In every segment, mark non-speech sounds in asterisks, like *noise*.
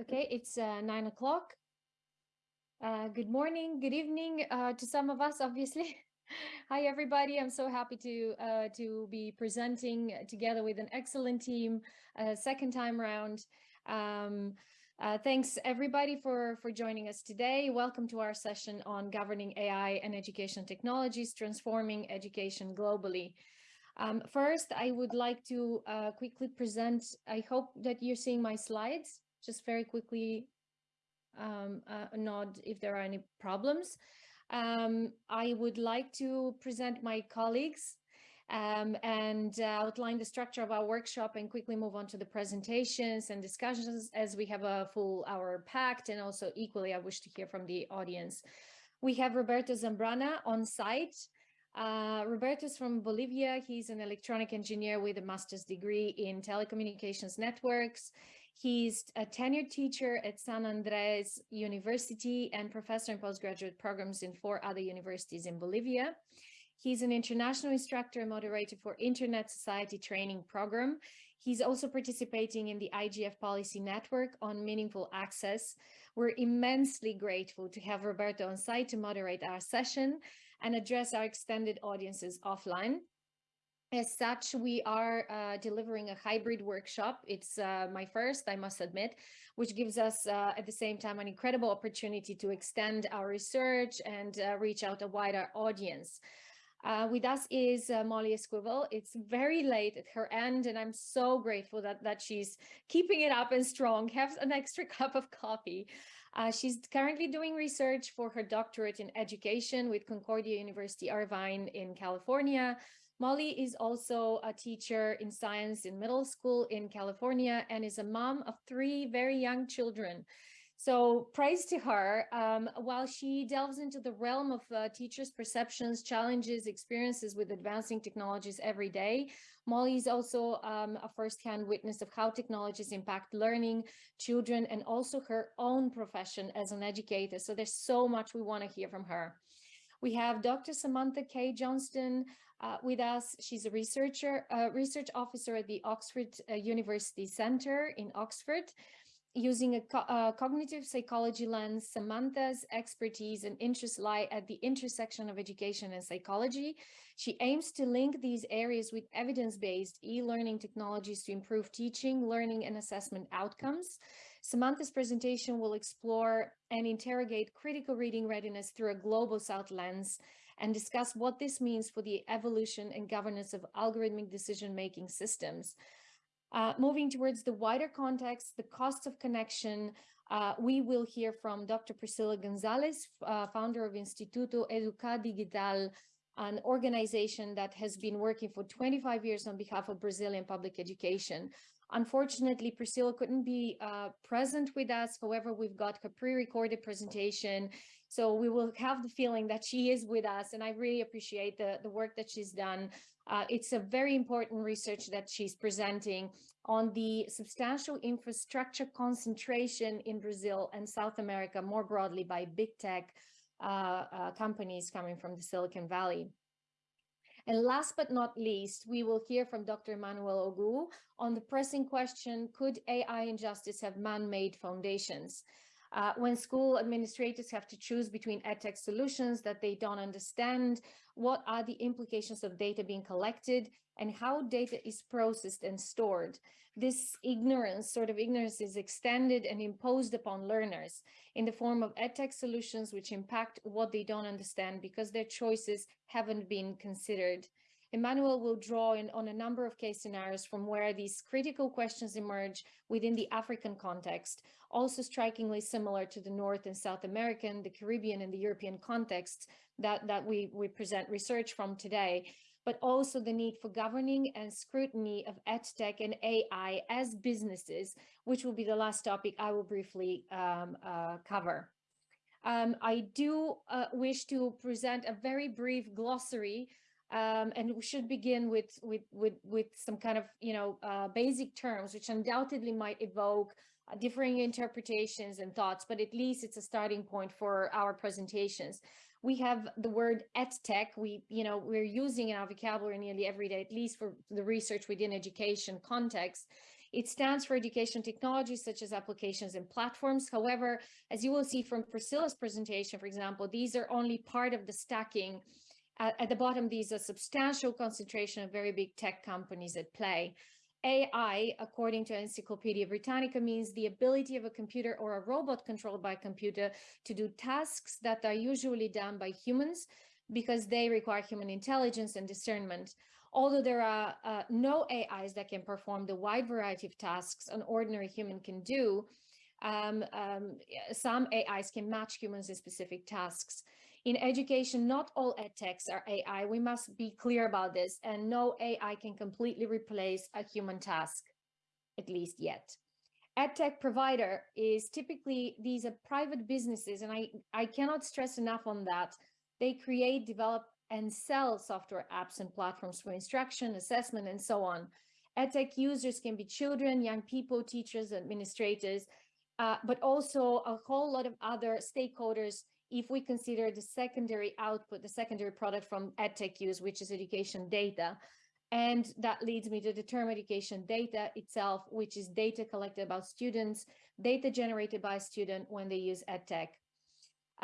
Okay, it's uh, nine o'clock. Uh, good morning, good evening uh, to some of us, obviously. *laughs* Hi, everybody. I'm so happy to uh, to be presenting together with an excellent team, uh, second time round. Um, uh, thanks, everybody, for, for joining us today. Welcome to our session on governing AI and education technologies, transforming education globally. Um, first, I would like to quickly present, I hope that you're seeing my slides just very quickly um, uh, nod if there are any problems. Um, I would like to present my colleagues um, and uh, outline the structure of our workshop and quickly move on to the presentations and discussions as we have a full hour packed and also equally I wish to hear from the audience. We have Roberto Zambrana on site. Uh, is from Bolivia. He's an electronic engineer with a master's degree in telecommunications networks. He's a tenured teacher at San Andres University and professor in postgraduate programs in four other universities in Bolivia. He's an international instructor and moderator for Internet Society Training Program. He's also participating in the IGF Policy Network on Meaningful Access. We're immensely grateful to have Roberto on site to moderate our session and address our extended audiences offline. As such, we are uh, delivering a hybrid workshop. It's uh, my first, I must admit, which gives us uh, at the same time an incredible opportunity to extend our research and uh, reach out a wider audience. Uh, with us is uh, Molly Esquivel. It's very late at her end, and I'm so grateful that, that she's keeping it up and strong. Have an extra *laughs* cup of coffee. she's currently doing research for her doctorate in education with Concordia University Irvine in California. Molly is also a teacher in science in middle school in California and is a mom of three very young children. So praise to her. Um, while she delves into the realm of uh, teachers' perceptions, challenges, experiences with advancing technologies every day, Molly is also um, a firsthand witness of how technologies impact learning, children, and also her own profession as an educator. So there's so much we want to hear from her. We have Dr. Samantha K. Johnston, uh, with us. She's a researcher, uh, research officer at the Oxford uh, University Center in Oxford. Using a co uh, cognitive psychology lens, Samantha's expertise and interests lie at the intersection of education and psychology. She aims to link these areas with evidence-based e-learning technologies to improve teaching, learning, and assessment outcomes. Samantha's presentation will explore and interrogate critical reading readiness through a global South lens, and discuss what this means for the evolution and governance of algorithmic decision-making systems. Uh, moving towards the wider context, the costs of connection, uh, we will hear from Dr. Priscila Gonsales, uh, founder of Instituto Educa Digital, an organization that has been working for 25 years on behalf of Brazilian public education. Unfortunately, Priscilla couldn't be uh, present with us. However, we've got her pre-recorded presentation. So we will have the feeling that she is with us. And I really appreciate the, the work that she's done. Uh, it's a very important research that she's presenting on the substantial infrastructure concentration in Brazil and South America more broadly by big tech uh, uh companies coming from the Silicon Valley. And last but not least, we will hear from Dr. Emmanuel Ogu on the pressing question, could AI injustice have man-made foundations? Uh, when school administrators have to choose between edtech solutions that they don't understand, what are the implications of data being collected and how data is processed and stored? This ignorance, sort of ignorance is extended and imposed upon learners in the form of edtech solutions which impact what they don't understand because their choices haven't been considered. Emmanuel will draw in on a number of case scenarios from where these critical questions emerge within the African context, also strikingly similar to the North and South American, the Caribbean and the European contexts that, that we, we present research from today, but also the need for governing and scrutiny of EdTech and AI as businesses, which will be the last topic I will briefly um, uh, cover. Um, I do uh, wish to present a very brief glossary um, and we should begin with, with, with, with some kind of, you know, uh, basic terms, which undoubtedly might evoke uh, differing interpretations and thoughts, but at least it's a starting point for our presentations. We have the word EdTech, we, you know, we're using in our vocabulary nearly every day, at least for the research within education context. It stands for education technologies such as applications and platforms. However, as you will see from Priscila's presentation, for example, these are only part of the stacking. At, at the bottom, these are substantial concentration of very big tech companies at play. AI, according to Encyclopedia Britannica, means the ability of a computer or a robot controlled by a computer to do tasks that are usually done by humans because they require human intelligence and discernment. Although there are uh, no AIs that can perform the wide variety of tasks an ordinary human can do, um, um, some AIs can match humans in specific tasks. In education, not all edtechs are AI. We must be clear about this. And no AI can completely replace a human task, at least yet. EdTech provider is typically, these are private businesses, and I, I cannot stress enough on that. They create, develop, and sell software apps and platforms for instruction, assessment, and so on. EdTech users can be children, young people, teachers, administrators, uh, but also a whole lot of other stakeholders if we consider the secondary output, the secondary product from EdTech use, which is education data. And that leads me to the term education data itself, which is data collected about students, data generated by a student when they use EdTech.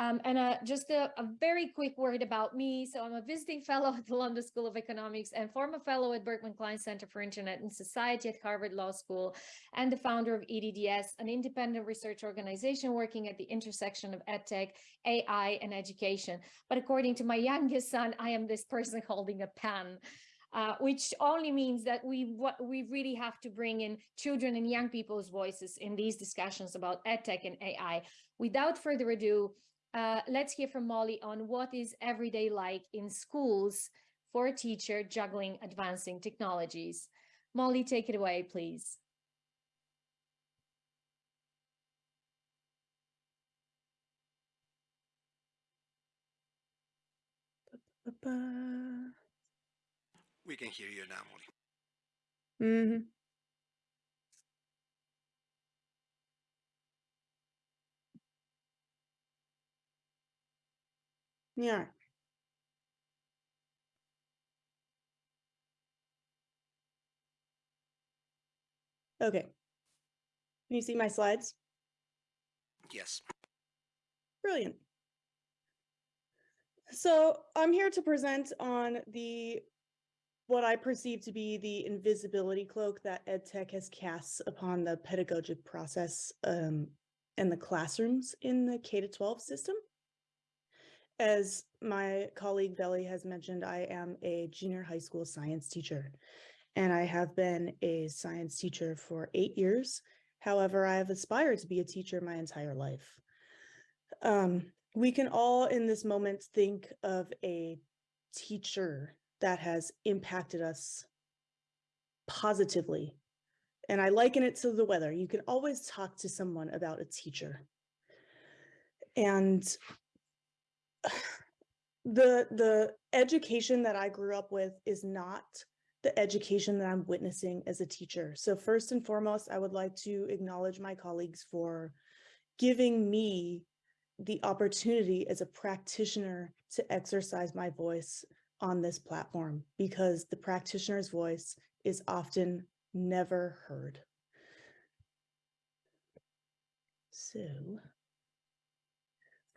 Um, and uh, just a, a, very quick word about me. So I'm a visiting fellow at the London School of Economics and former fellow at Berkman Klein Center for Internet and Society at Harvard Law School and the founder of EDDS, an independent research organization working at the intersection of EdTech, AI, and education. But according to my *laughs* youngest son, I am this person holding a pen. Uh, which only means that we what we really have to bring in children and young people's voices in these discussions about edtech and AI. Without further ado, uh, let's hear from Molly on what is everyday like in schools for a teacher juggling advancing technologies. Molly, take it away, please. We can hear you now, Molly. Mm -hmm. Yeah. Okay. Can you see my slides? Yes. Brilliant. So I'm here to present on the what I perceive to be the invisibility cloak that EdTech has cast upon the pedagogic process um, and the classrooms in the K-12 system. As my colleague Belly has mentioned, I am a junior high school science teacher, and I have been a science teacher for eight years. However, I have aspired to be a teacher my entire life. Um, we can all in this moment think of a teacher that has impacted us positively. And I liken it to the weather. You can always talk to someone about a teacher. And *sighs* the the education that I grew up with is not the education that I'm witnessing as a teacher. So first and foremost, I would like to acknowledge my colleagues for giving me the opportunity as a practitioner to exercise my voice on this platform because the practitioner's voice is often never heard. So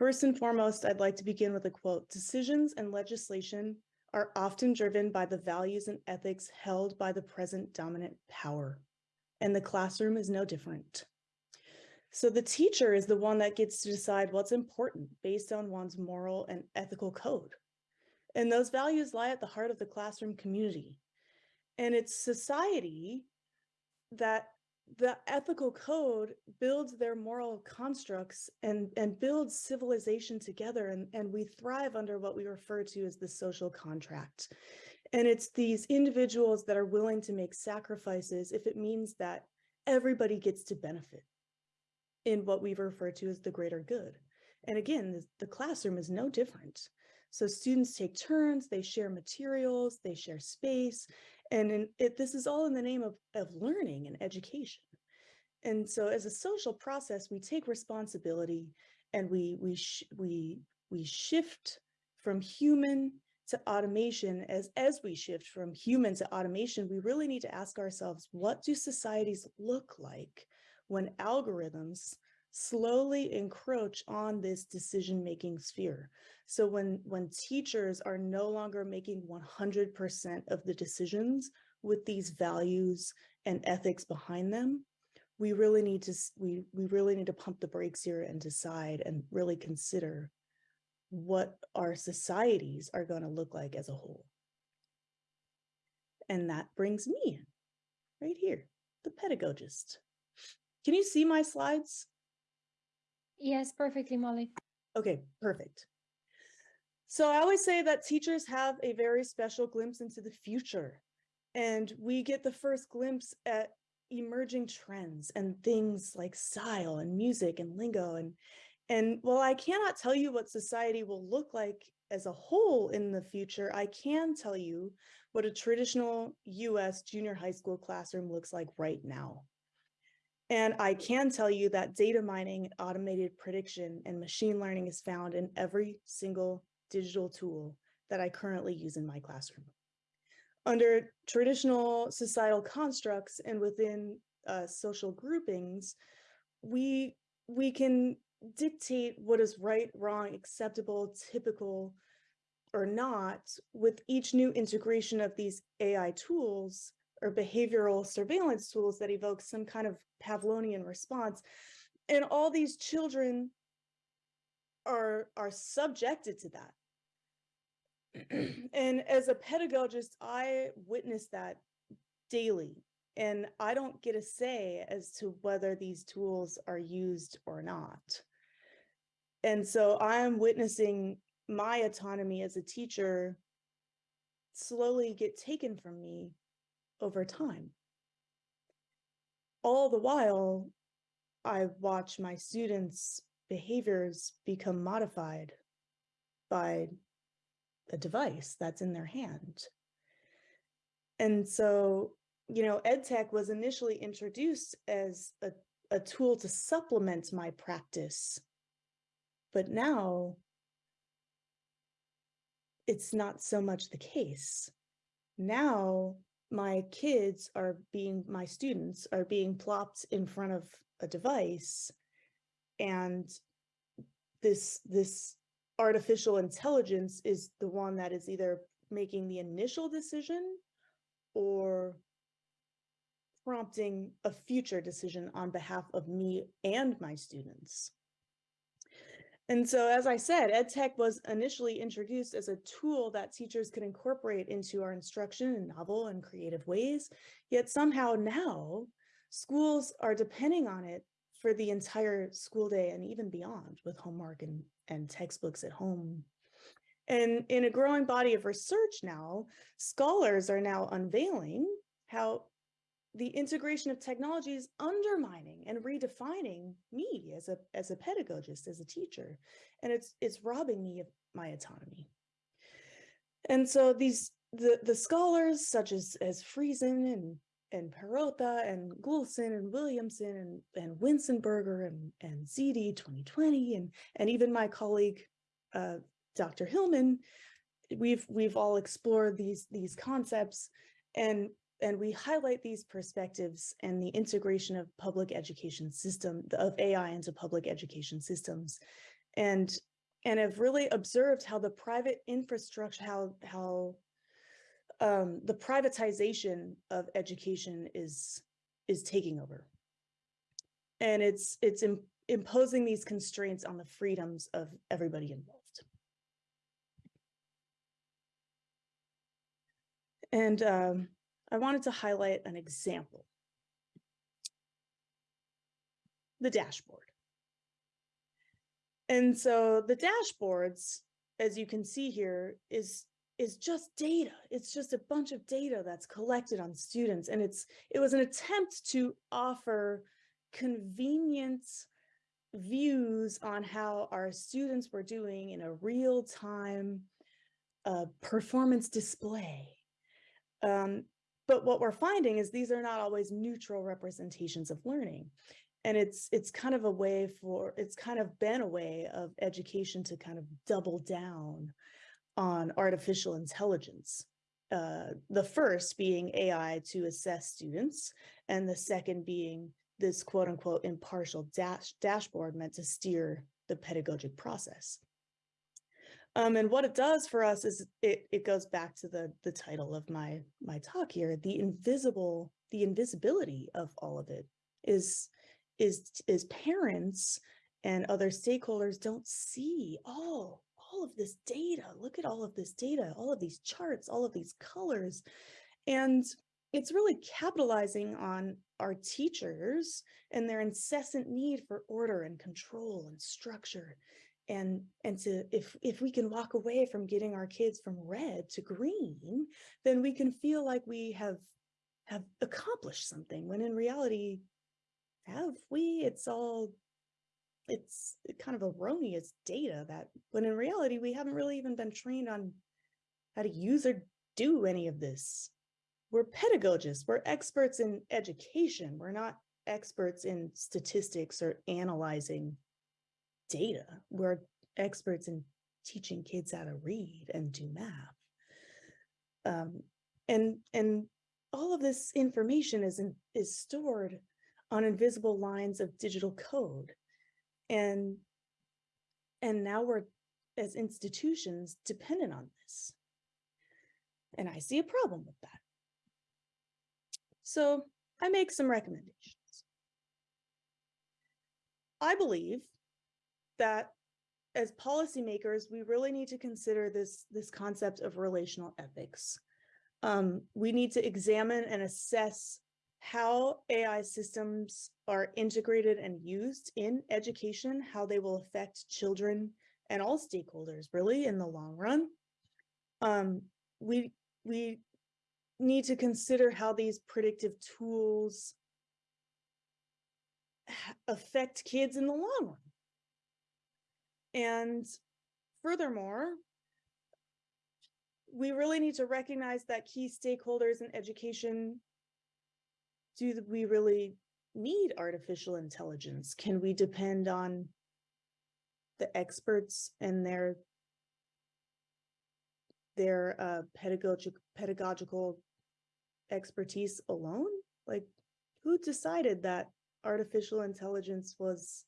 First and foremost, I'd like to begin with a quote. Decisions and legislation are often driven by the values and ethics held by the present dominant power, and the classroom is no different. So the teacher is the one that gets to decide what's important based on one's moral and ethical code. And those values lie at the heart of the classroom community. And it's society that the ethical code builds their moral constructs and, and builds civilization together and, and we thrive under what we refer to as the social contract. And it's these individuals that are willing to make sacrifices if it means that everybody gets to benefit in what we refer to as the greater good. And again, the, the classroom is no different. So students take turns, they share materials, they share space, and in, it, this is all in the name of, of learning and education. And so as a social process, we take responsibility and we, we, we, we shift from human to automation, as, as we shift from human to automation, we really need to ask ourselves, what do societies look like when algorithms slowly encroach on this decision-making sphere? So when, when teachers are no longer making 100% of the decisions with these values and ethics behind them, we really need to, we, we really need to pump the brakes here and decide and really consider what our societies are going to look like as a whole. And that brings me right here, the pedagogist. Can you see my slides? Yes, perfectly, Molly. Okay, perfect. So I always say that teachers have a very special glimpse into the future. And we get the first glimpse at emerging trends and things like style and music and lingo and and while I cannot tell you what society will look like as a whole in the future, I can tell you what a traditional US junior high school classroom looks like right now. And I can tell you that data mining, automated prediction, and machine learning is found in every single digital tool that I currently use in my classroom. Under traditional societal constructs and within uh, social groupings, we, we can dictate what is right, wrong, acceptable, typical, or not with each new integration of these AI tools or behavioral surveillance tools that evoke some kind of Pavlovian response. And all these children are, are subjected to that. *clears throat* and as a pedagogist, I witness that daily. And I don't get a say as to whether these tools are used or not. And so I'm witnessing my autonomy as a teacher slowly get taken from me over time. All the while, I watch my students' behaviors become modified by a device that's in their hand. And so, you know, EdTech was initially introduced as a, a tool to supplement my practice but now it's not so much the case. Now my kids are being, my students are being plopped in front of a device and this, this artificial intelligence is the one that is either making the initial decision or prompting a future decision on behalf of me and my students. And so, as I said, EdTech was initially introduced as a tool that teachers could incorporate into our instruction in novel and creative ways. Yet somehow now, schools are depending on it for the entire school day and even beyond with homework and, and textbooks at home. And in a growing body of research now, scholars are now unveiling how the integration of technology is undermining and redefining me as a as a pedagogist as a teacher and it's it's robbing me of my autonomy and so these the the scholars such as as Friesen and and Perrotta and Gulson and Williamson and, and Witzenberger and, and Zeide 2020 and, and even my colleague, uh, Dr. Hillman, we've we've all explored these these concepts and and we highlight these perspectives and the integration of public education system of AI into public education systems and and have really observed how the private infrastructure how how um, the privatization of education is is taking over. And it's it's Im imposing these constraints on the freedoms of everybody involved. And um, I wanted to highlight an example. The dashboard. And so the dashboards, as you can see here, is is just data. It's just a bunch of data that's collected on students. And it's it was an attempt to offer convenient views on how our students were doing in a real time uh, performance display. Um, but what we're finding is these are not always neutral representations of learning. And it's it's kind of a way for, it's kind of been a way of education to kind of double down on artificial intelligence. Uh, the first being AI to assess students, and the second being this quote unquote impartial dash dashboard meant to steer the pedagogic process. Um, and what it does for us is it, it goes back to the, the title of my, my talk here, the invisible, the invisibility of all of it is, is, is parents and other stakeholders don't see all, all of this data. Look at all of this data, all of these charts, all of these colors. And it's really capitalizing on our teachers and their incessant need for order and control and structure and and to if if we can walk away from getting our kids from red to green then we can feel like we have have accomplished something when in reality have we? It's all it's kind of erroneous data that when in reality we haven't really even been trained on how to use or do any of this. We're pedagogists we're experts in education we're not experts in statistics or analyzing data. We're experts in teaching kids how to read and do math. Um, and and all of this information is in, is stored on invisible lines of digital code. And and now we're as institutions dependent on this. And I see a problem with that. So I make some recommendations. I believe that as policymakers, we really need to consider this, this concept of relational ethics. Um, we need to examine and assess how AI systems are integrated and used in education, how they will affect children and all stakeholders really in the long run. Um, we, we need to consider how these predictive tools affect kids in the long run. And furthermore, we really need to recognize that key stakeholders in education, do we really need artificial intelligence? Can we depend on the experts and their their uh, pedagogic pedagogical expertise alone? Like, who decided that artificial intelligence was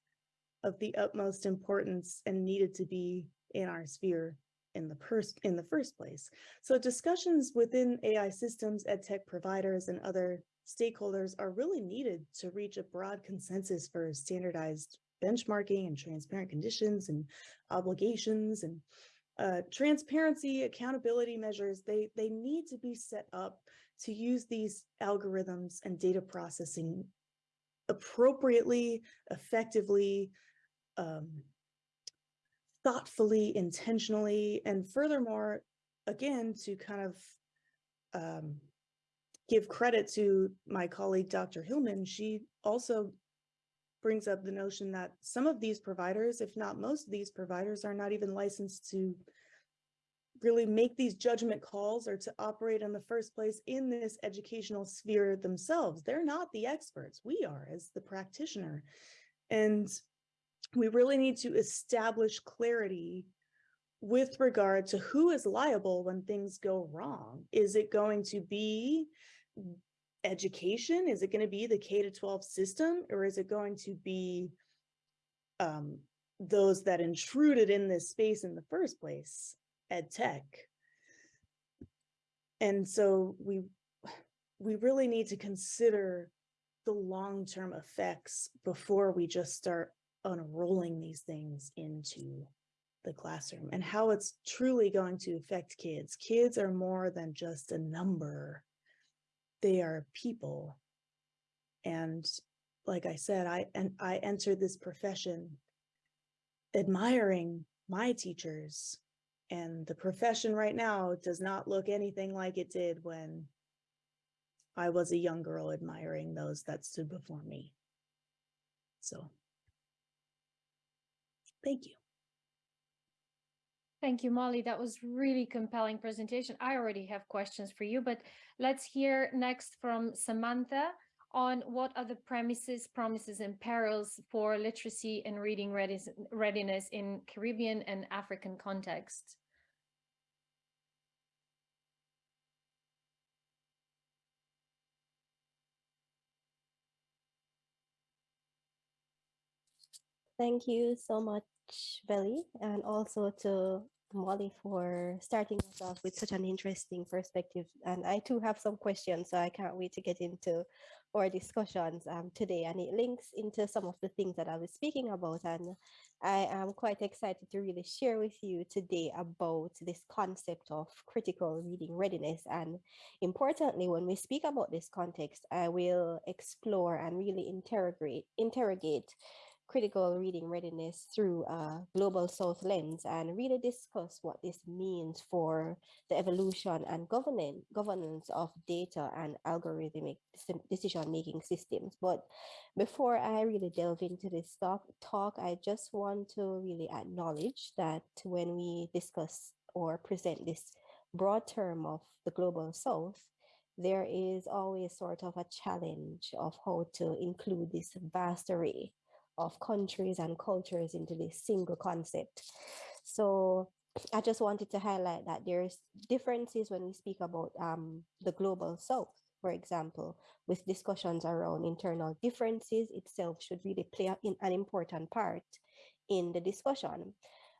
of the utmost importance and needed to be in our sphere in the first in the first place. So discussions within AI systems, ed tech providers, and other stakeholders are really needed to reach a broad consensus for standardized benchmarking and transparent conditions and obligations and uh, transparency, accountability measures, they, they need to be set up to use these algorithms and data processing appropriately, effectively, um, thoughtfully, intentionally, and furthermore, again, to kind of um, give credit to my colleague, Dr. Hillman, she also brings up the notion that some of these providers, if not most of these providers, are not even licensed to really make these judgment calls or to operate in the first place in this educational sphere themselves. They're not the experts. We are as the practitioner. And we really need to establish clarity with regard to who is liable when things go wrong. Is it going to be education? Is it going to be the K to 12 system or is it going to be um, those that intruded in this space in the first place, ed tech? And so we we really need to consider the long-term effects before we just start unrolling these things into the classroom and how it's truly going to affect kids. Kids are more than just a number. They are people. And like I said, I and I entered this profession admiring my teachers and the profession right now does not look anything like it did when I was a young girl admiring those that stood before me. So Thank you. Thank you, Molly. That was really compelling presentation. I already have questions for you, but let's hear next from Samantha on what are the premises, promises and perils for literacy and reading readiness in Caribbean and African contexts. Thank you so much Belly, and also to Molly for starting us off with such an interesting perspective. And I too have some questions, so I can't wait to get into our discussions um, today. And it links into some of the things that I was speaking about. And I am quite excited to really share with you today about this concept of critical reading readiness. And importantly, when we speak about this context, I will explore and really interrogate, interrogate critical reading readiness through a global south lens and really discuss what this means for the evolution and governance governance of data and algorithmic decision making systems. But before i really delve into this stuff talk i just want to really acknowledge that when we discuss or present this broad term of the global south there is always sort of a challenge of how to include this vast array of countries and cultures into this single concept. So I just wanted to highlight that there's differences when we speak about um, the global south, for example, with discussions around internal differences itself should really play an important part in the discussion.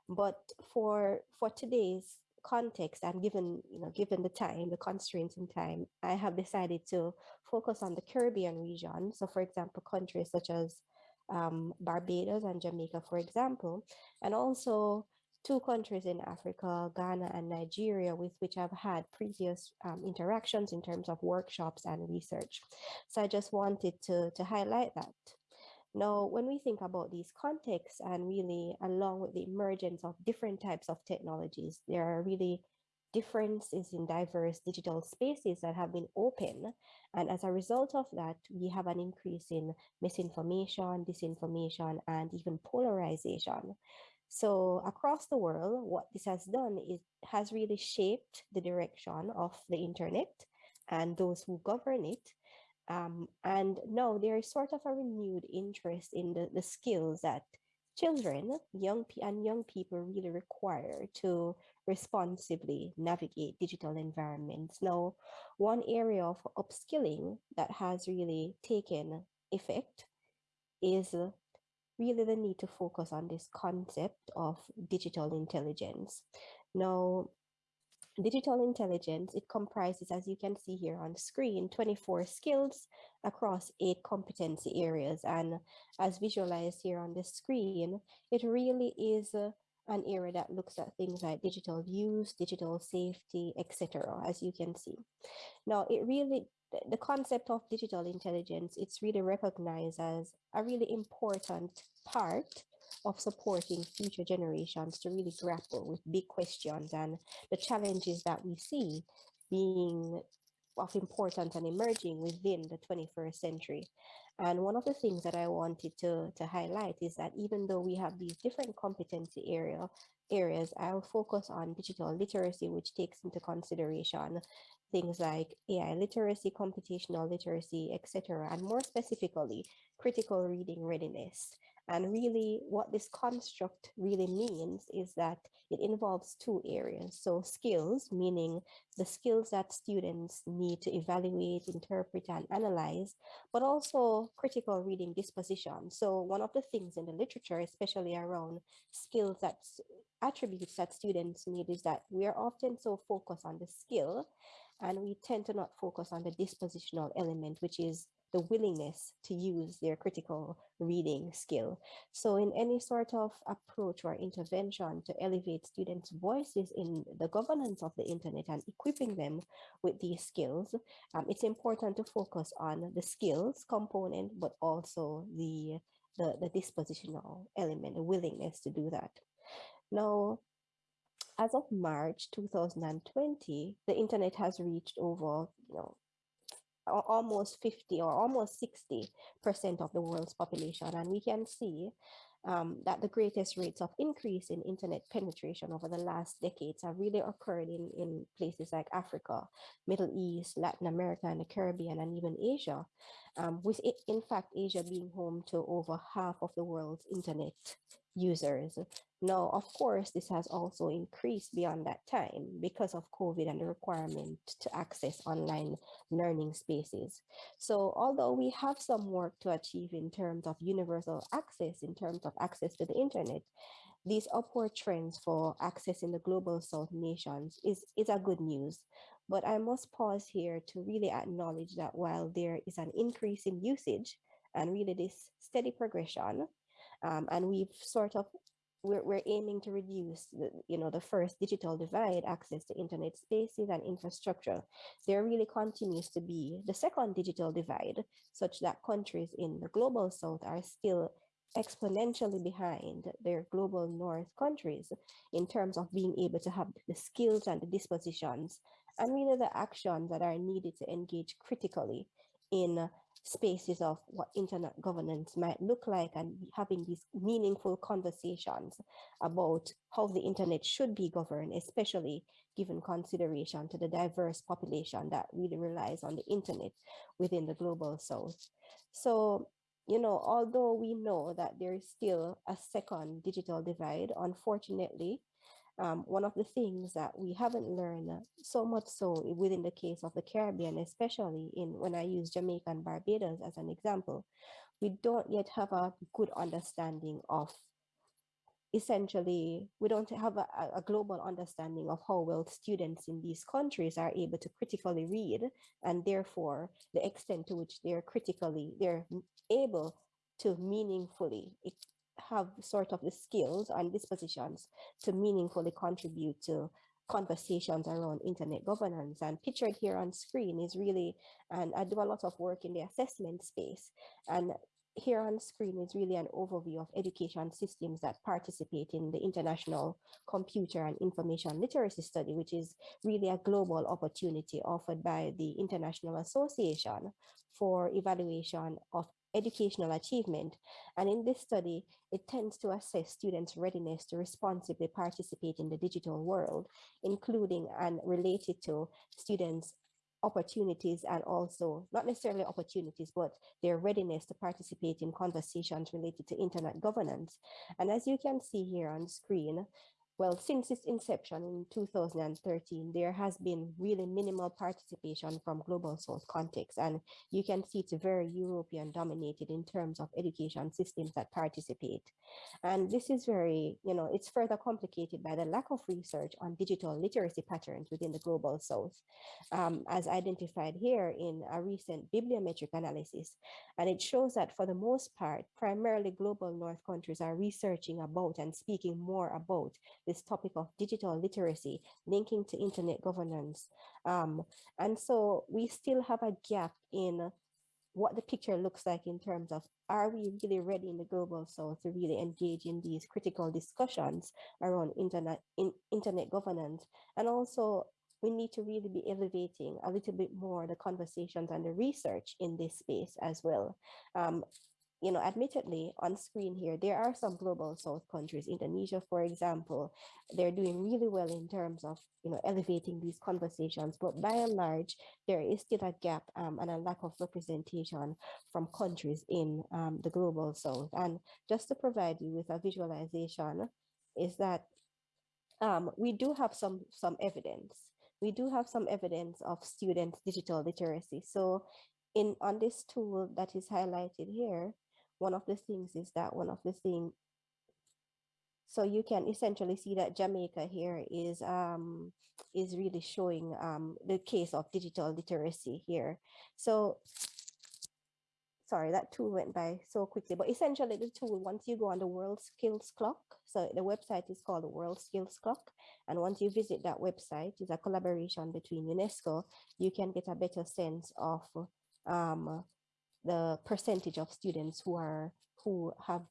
But for for today's context and given you know given the time the constraints in time i have decided to focus on the caribbean region so for example countries such as um, Barbados and Jamaica, for example, and also two countries in Africa, Ghana and Nigeria, with which I've had previous um, interactions in terms of workshops and research. So I just wanted to, to highlight that. Now, when we think about these contexts and really along with the emergence of different types of technologies, there are really differences in diverse digital spaces that have been open. And as a result of that, we have an increase in misinformation, disinformation, and even polarization. So across the world, what this has done is has really shaped the direction of the internet and those who govern it. Um, and now there is sort of a renewed interest in the, the skills that children, young and young people really require to responsibly navigate digital environments. Now, one area of upskilling that has really taken effect is really the need to focus on this concept of digital intelligence. Now, digital intelligence, it comprises, as you can see here on screen, 24 skills across eight competency areas. And as visualized here on the screen, it really is uh, an area that looks at things like digital use, digital safety, etc., as you can see. Now, it really, the concept of digital intelligence, it's really recognized as a really important part of supporting future generations to really grapple with big questions and the challenges that we see being of importance and emerging within the 21st century. And one of the things that I wanted to, to highlight is that even though we have these different competency area areas, I'll focus on digital literacy, which takes into consideration things like AI literacy, computational literacy, etc., and more specifically, critical reading readiness. And really, what this construct really means is that it involves two areas. So, skills, meaning the skills that students need to evaluate, interpret, and analyze, but also critical reading disposition. So, one of the things in the literature, especially around skills that attributes that students need, is that we are often so focused on the skill and we tend to not focus on the dispositional element, which is the willingness to use their critical reading skill. So in any sort of approach or intervention to elevate students' voices in the governance of the internet and equipping them with these skills, um, it's important to focus on the skills component, but also the, the, the dispositional element, the willingness to do that. Now, as of March 2020, the internet has reached over, you know, almost 50 or almost 60 percent of the world's population. And we can see um, that the greatest rates of increase in internet penetration over the last decades have really occurred in, in places like Africa, Middle East, Latin America, and the Caribbean, and even Asia, um, with it, in fact Asia being home to over half of the world's internet users. Now, of course, this has also increased beyond that time because of COVID and the requirement to access online learning spaces. So although we have some work to achieve in terms of universal access, in terms of access to the internet, these upward trends for accessing the global South nations is, is a good news. But I must pause here to really acknowledge that while there is an increase in usage and really this steady progression, um, and we've sort of we're, we're aiming to reduce the, you know the first digital divide access to internet spaces and infrastructure. There really continues to be the second digital divide such that countries in the global south are still exponentially behind their global north countries in terms of being able to have the skills and the dispositions and really the actions that are needed to engage critically in spaces of what internet governance might look like and having these meaningful conversations about how the internet should be governed, especially given consideration to the diverse population that really relies on the internet within the global south. So, you know, although we know that there is still a second digital divide, unfortunately, um, one of the things that we haven't learned so much so within the case of the Caribbean, especially in when I use Jamaica and Barbados as an example, we don't yet have a good understanding of essentially we don't have a, a, global understanding of how well students in these countries are able to critically read and therefore the extent to which they're critically they're able to meaningfully have sort of the skills and dispositions to meaningfully contribute to conversations around internet governance. And pictured here on screen is really and I do a lot of work in the assessment space. And here on screen is really an overview of education systems that participate in the International Computer and Information Literacy Study, which is really a global opportunity offered by the International Association for evaluation of educational achievement. And in this study, it tends to assess students' readiness to responsibly participate in the digital world, including and related to students' opportunities and also not necessarily opportunities, but their readiness to participate in conversations related to internet governance. And as you can see here on screen, well, since its inception in 2013, there has been really minimal participation from Global South context. And you can see it's very European dominated in terms of education systems that participate. And this is very, you know, it's further complicated by the lack of research on digital literacy patterns within the Global South, um, as identified here in a recent bibliometric analysis. And it shows that for the most part, primarily Global North countries are researching about and speaking more about this topic of digital literacy, linking to internet governance. Um, and so we still have a gap in what the picture looks like in terms of are we really ready in the global south to really engage in these critical discussions around internet in, internet governance and also we need to really be elevating a little bit more the conversations and the research in this space as well um, you know, admittedly on screen here, there are some global South countries, Indonesia, for example, they're doing really well in terms of, you know, elevating these conversations. But by and large, there is still a gap um, and a lack of representation from countries in um, the global South. And just to provide you with a visualization is that um, we do have some, some evidence. We do have some evidence of students' digital literacy. So in on this tool that is highlighted here, one of the things is that one of the thing so you can essentially see that Jamaica here is um is really showing um the case of digital literacy here. So sorry that tool went by so quickly but essentially the tool once you go on the world skills clock so the website is called the world skills clock and once you visit that website it's a collaboration between unesco you can get a better sense of um the percentage of students who are who have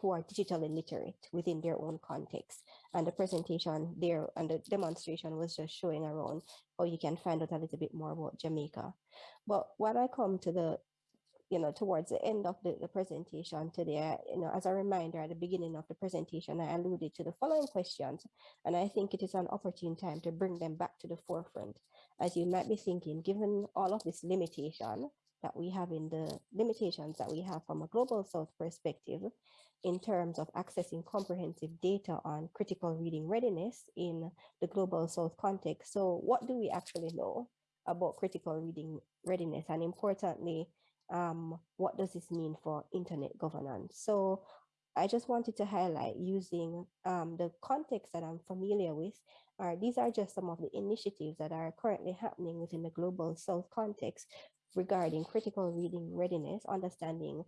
who are digitally literate within their own context. And the presentation there and the demonstration was just showing around how you can find out a little bit more about Jamaica. But when I come to the, you know, towards the end of the, the presentation today, you know, as a reminder at the beginning of the presentation, I alluded to the following questions, and I think it is an opportune time to bring them back to the forefront. As you might be thinking, given all of this limitation, that we have in the limitations that we have from a global south perspective in terms of accessing comprehensive data on critical reading readiness in the global south context. So what do we actually know about critical reading readiness and importantly, um, what does this mean for internet governance? So I just wanted to highlight using um, the context that I'm familiar with. Are, these are just some of the initiatives that are currently happening within the global south context regarding critical reading readiness, understanding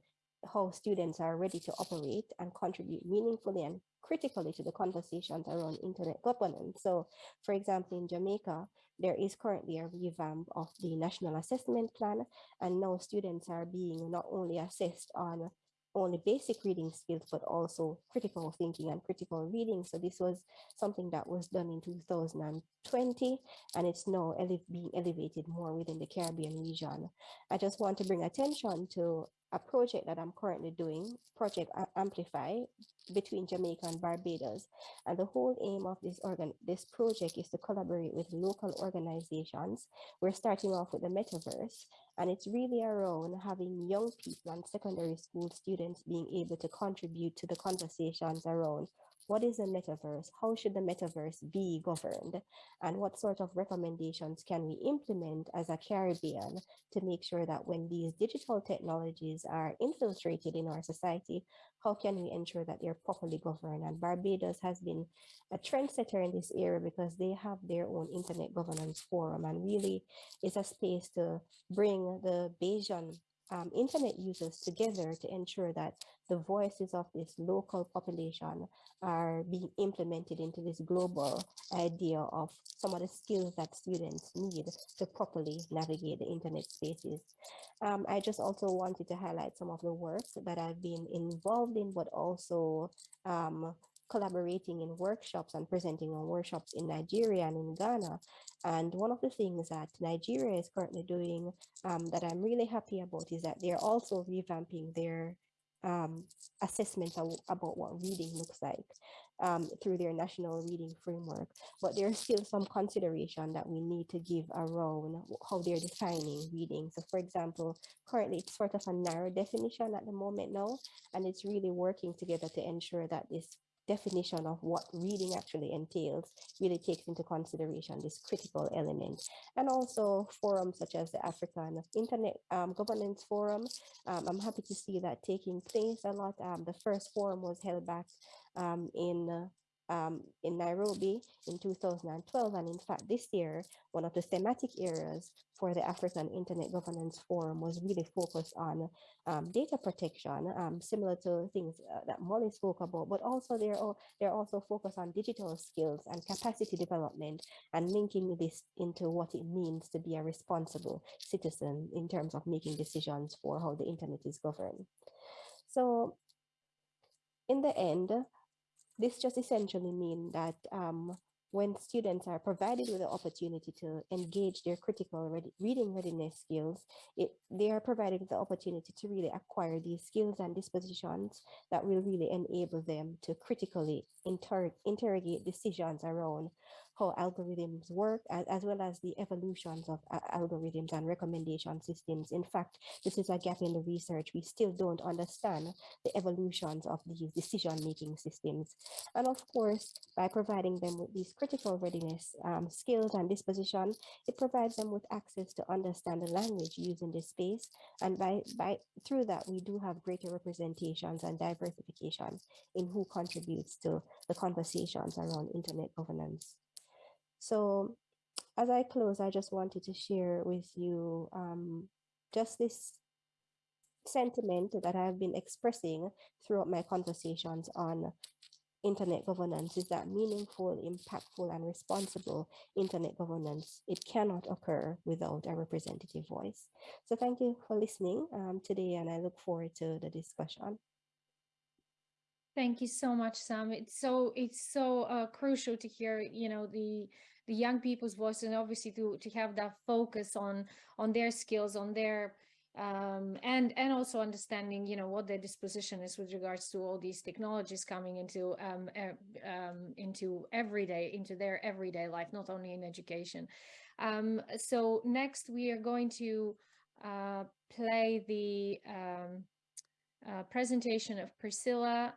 how students are ready to operate and contribute meaningfully and critically to the conversations around internet governance. So, for example, in Jamaica, there is currently a revamp of the National Assessment Plan, and now students are being not only assessed on only basic reading skills, but also critical thinking and critical reading. So this was something that was done in 2020, and it's now ele being elevated more within the Caribbean region. I just want to bring attention to a project that I'm currently doing, Project Amplify, between Jamaica and Barbados. And the whole aim of this organ this project is to collaborate with local organizations. We're starting off with the metaverse, and it's really around having young people and secondary school students being able to contribute to the conversations around what is the metaverse? How should the metaverse be governed? And what sort of recommendations can we implement as a Caribbean to make sure that when these digital technologies are infiltrated in our society, how can we ensure that they're properly governed? And Barbados has been a trendsetter in this area because they have their own internet governance forum and really is a space to bring the Barbadian um, internet users together to ensure that the voices of this local population are being implemented into this global idea of some of the skills that students need to properly navigate the internet spaces. Um, I just also wanted to highlight some of the work that I've been involved in, but also um, collaborating in workshops and presenting on workshops in Nigeria and in Ghana. And one of the things that Nigeria is currently doing um, that I'm really happy about is that they're also revamping their um, assessment about what reading looks like um, through their national reading framework. But there's still some consideration that we need to give around how they're defining reading. So for example, currently it's sort of a narrow definition at the moment now, and it's really working together to ensure that this definition of what reading actually entails really takes into consideration this critical element. And also forums such as the African Internet um, Governance Forum. Um, I'm happy to see that taking place a lot. Um, the first forum was held back um, in um, in Nairobi in 2012. And in fact, this year, one of the thematic areas for the African Internet Governance Forum was really focused on um, data protection, um, similar to things uh, that Molly spoke about, but also they're, all, they're also focused on digital skills and capacity development and linking this into what it means to be a responsible citizen in terms of making decisions for how the internet is governed. So in the end, this just essentially means that um, when students are provided with the opportunity to engage their critical ready, reading readiness skills, it, they are provided with the opportunity to really acquire these skills and dispositions that will really enable them to critically inter interrogate decisions around how algorithms work, as, as well as the evolutions of uh, algorithms and recommendation systems. In fact, this is a gap in the research. We still don't understand the evolutions of these decision-making systems. And of course, by providing them with these critical readiness um, skills and disposition, it provides them with access to understand the language used in this space. And by, by through that, we do have greater representations and diversification in who contributes to the conversations around internet governance. So as I close, I just wanted to share with you um, just this sentiment that I've been expressing throughout my conversations on internet governance is that meaningful, impactful, and responsible internet governance, it cannot occur without a representative voice. So thank you for listening um, today, and I look forward to the discussion. Thank you so much, Sam. It's so it's so uh, crucial to hear, you know, the the young people's voice and obviously to to have that focus on on their skills on their um, and and also understanding you know what their disposition is with regards to all these technologies coming into um, uh, um, into everyday into their everyday life not only in education. Um, so next we are going to uh, play the um, uh, presentation of Priscila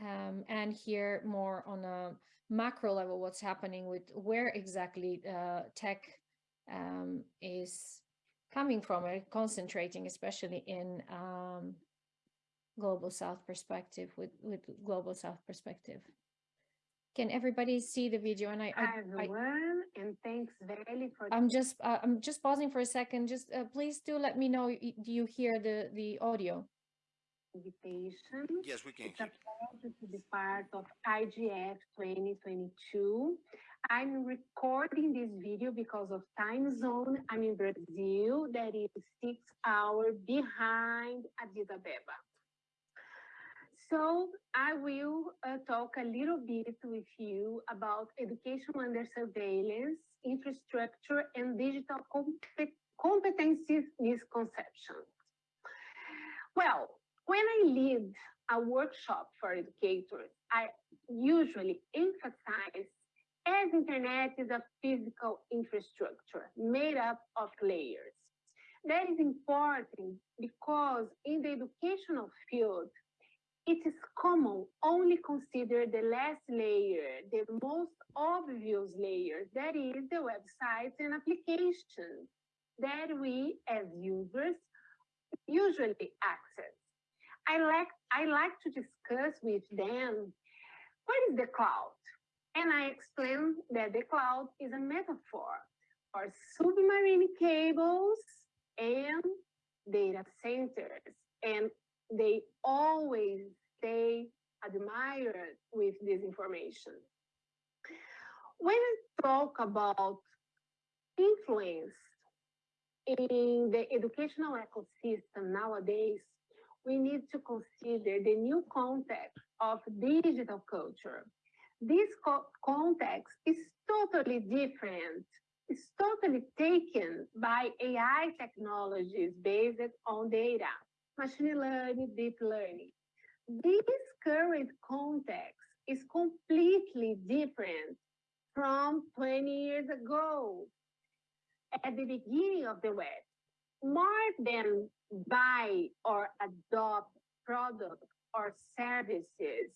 um, and hear more on a macro level what's happening with where exactly uh, tech um, is coming from and concentrating, especially in um, global south perspective with with global south perspective. Can everybody see the video? And I, I, Hi I everyone, and thanks Veli for I'm just uh, I'm just pausing for a second. Just uh, please do let me know. Do you hear the the audio? Invitation. Yes, we can It's a pleasure to be part of IGF 2022. I'm recording this video because of time zone. I'm in Brazil, that is six hours behind Addis Ababa. So I will uh, talk a little bit with you about education under surveillance, infrastructure, and digital compet- competencies misconceptions. Well, when I lead a workshop for educators, I usually emphasize as internet is a physical infrastructure made up of layers. That is important because in the educational field, it is common only consider the last layer, the most obvious layer, that is the websites and applications that we as users usually access. I like I like to discuss with them what is the cloud? And I explain that the cloud is a metaphor for submarine cables and data centers. And they always stay admired with this information. When I talk about influence in the educational ecosystem nowadays, we need to consider the new context of digital culture. This co- context is totally different. It's totally taken by AI technologies based on data, machine learning, deep learning. This current context is completely different from 20 years ago at the beginning of the web more than buy or adopt products or services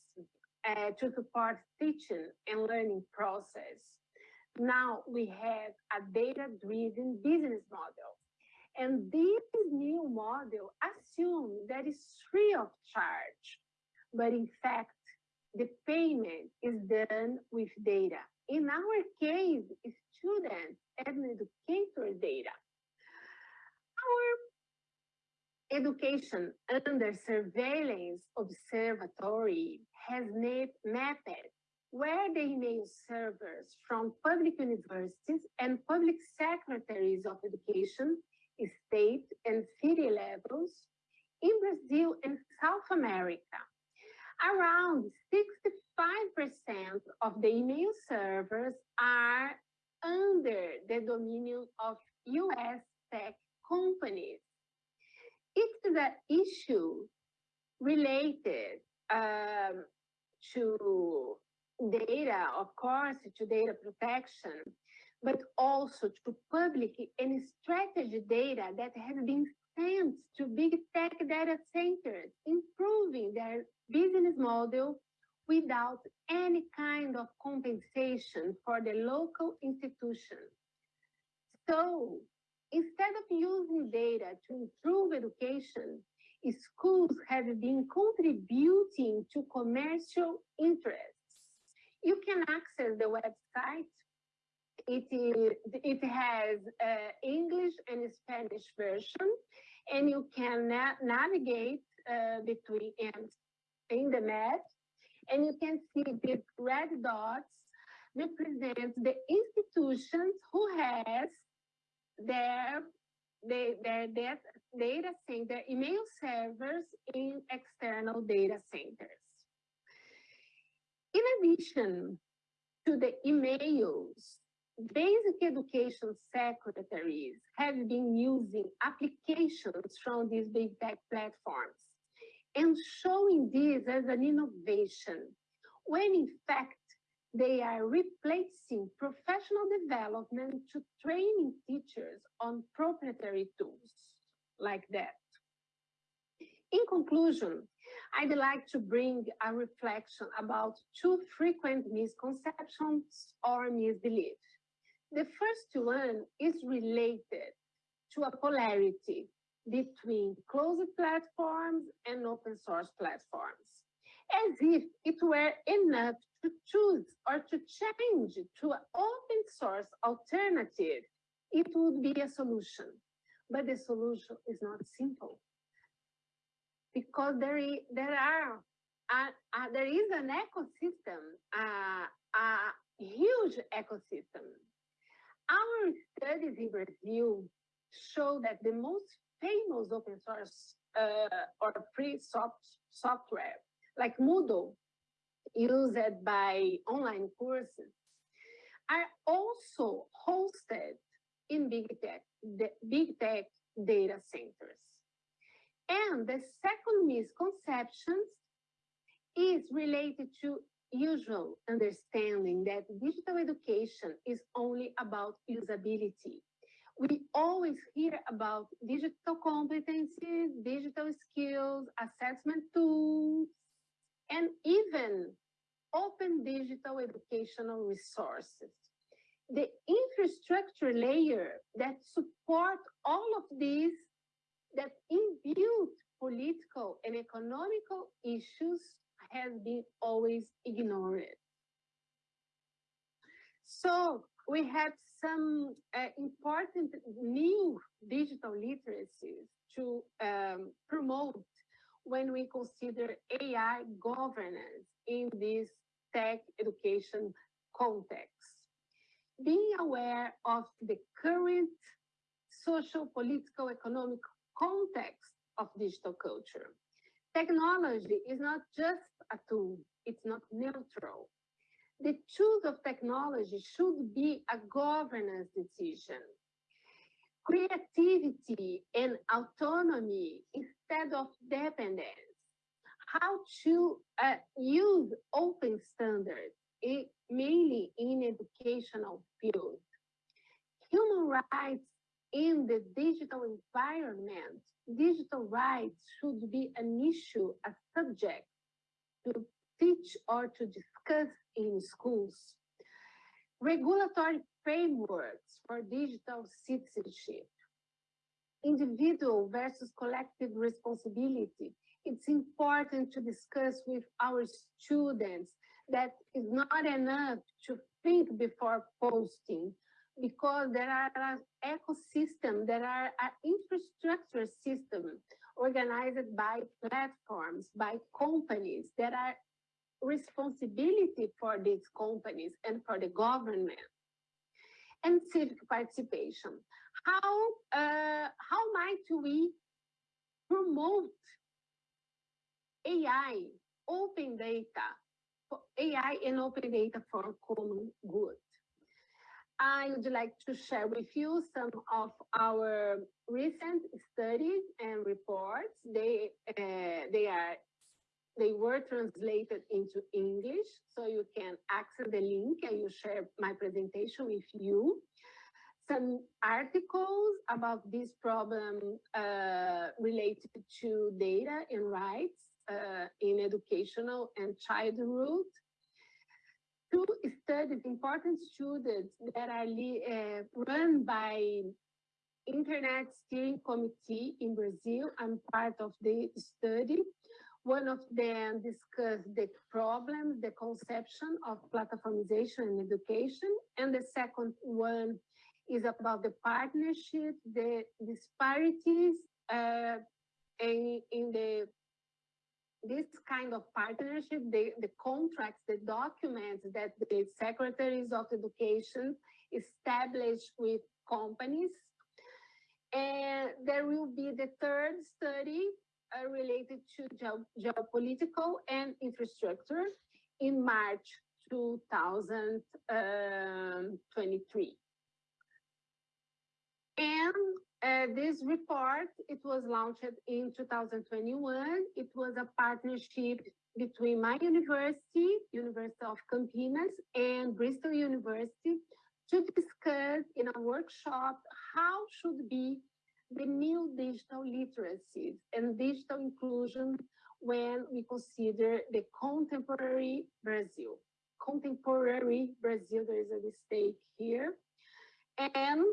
uh, to support teaching and learning process. Now we have a data-driven business model. And this new model assumes that it's free of charge, but in fact, the payment is done with data. In our case, students and educator data our education under surveillance observatory has map- mapped where the email servers from public universities and public secretaries of education, state and city levels in Brazil and South America. Around 65% of the email servers are under the dominion of US tech companies. Is an issue related um, to data, of course, to data protection, but also to public and strategy data that has been sent to big tech data centers, improving their business model without any kind of compensation for the local institution. So instead of using data to improve education, schools have been contributing to commercial interests. You can access the website. It, is, it has uh, English and Spanish version, and you can na navigate uh, between and in the map, and you can see the red dots represent the institutions who has their they, their data, data center email servers in external data centers. In addition to the emails, basic education secretaries have been using applications from these big tech platforms and showing this as an innovation, when in fact, They are replacing professional development to training teachers on proprietary tools like that. In conclusion, I'd like to bring a reflection about two frequent misconceptions or misbeliefs. The first one is related to a polarity between closed platforms and open source platforms, as if it were enough to choose or to change to an open source alternative, it would be a solution. But the solution is not simple because there is, there are uh, uh, there is an ecosystem, uh, a huge ecosystem. Our studies in Brazil show that the most famous open source uh, or free soft software, like Moodle, used by online courses, are also hosted in big tech, the big tech data centers. And the second misconception is related to usual understanding that digital education is only about usability. We always hear about digital competencies, digital skills, assessment tools, and even open digital educational resources. The infrastructure layer that support all of these that imbue political and economical issues has been always ignored. So we have some uh, important new digital literacies to um, promote when we consider AI governance in this tech education context. Being aware of the current social, political, economic context of digital culture. Technology is not just a tool, it's not neutral. The choice of technology should be a governance decision. Creativity and autonomy instead of dependence. How to uh, use open standards, eh, mainly in educational field. Human rights in the digital environment, digital rights should be an issue, a subject to teach or to discuss in schools. Regulatory frameworks for digital citizenship. Individual versus collective responsibility. It's important to discuss with our students that it's not enough to think before posting, because there are an ecosystem, there are infrastructure system organized by platforms, by companies that are responsibility for these companies and for the government. And civic participation. How, uh, how might we promote AI, open data, AI and open data for common good? I would like to share with you some of our recent studies and reports. They uh, they are they were translated into English, so you can access the link and you share my presentation with you. Some articles about this problem uh, related to data and rights uh, in educational and childhood two studies, important students that are uh, run by Internet Steering Committee in Brazil. I'm part of the study. One of them discussed the problems, the conception of platformization in education. And the second one is about the partnership, the disparities uh, in, in the this kind of partnership, the, the contracts, the documents that the secretaries of education establish with companies. And there will be the third study uh, related to geo geopolitical and infrastructure in March 2023. And Uh, this report, it was launched in 2021. It was a partnership between my university, University of Campinas, and Bristol University to discuss in a workshop how should be the new digital literacies and digital inclusion when we consider the contemporary Brazil. Contemporary Brazil, there is a mistake here. And